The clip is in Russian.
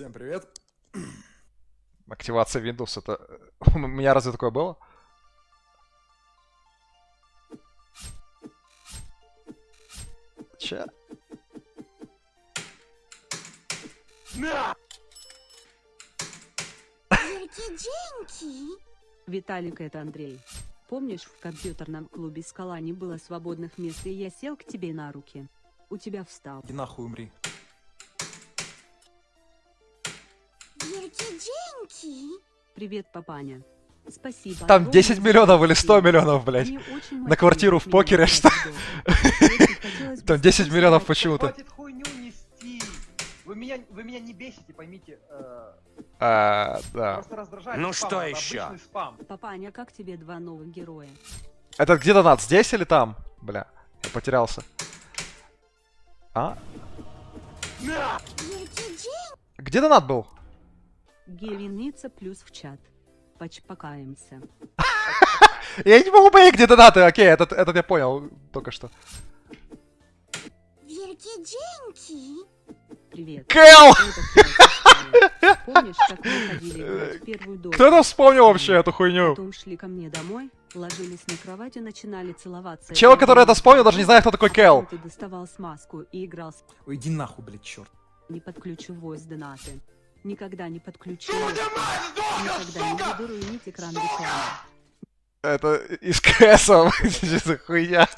Всем привет. Активация Windows, это... У меня разве такое было? Че? Деньги. Виталик, это Андрей. Помнишь, в компьютерном клубе «Скала» не было свободных мест, и я сел к тебе на руки? У тебя встал. И нахуй умри. Деньги. Привет, папаня. Спасибо. Там огромное 10 за миллионов или 100 сообщение. миллионов, блядь. На квартиру в покере, что? Там 10 спросить, миллионов а почему-то. Хватит хуйню нести. Вы меня, вы меня не бесите, поймите. э, А, да. Ну что еще? Папаня, как тебе два новых героя? Это где донат? Здесь или там? Бля, я потерялся. А? Деньги. Где донат был? Геленица плюс в чат. Почпокаемся. Я не могу понять, где донаты. Окей, этот, этот я понял только что. Верьте деньги. Привет. Кэл! Это Кэл Пускай. Помнишь, как мы ходили играть в первую дочь? Кто это вспомнил вообще эту хуйню? Потом шли ко мне домой, ложились на кровать и начинали целоваться. Чел, который это вспомнил, даже не знает, кто такой Кэл. Ты доставал смазку и играл с Ой, иди нахуй, блядь, черт. не подключу voice донаты. Никогда не подключу. Никогда не буду руинить экран рекламы. Это из КСа. За хуйня?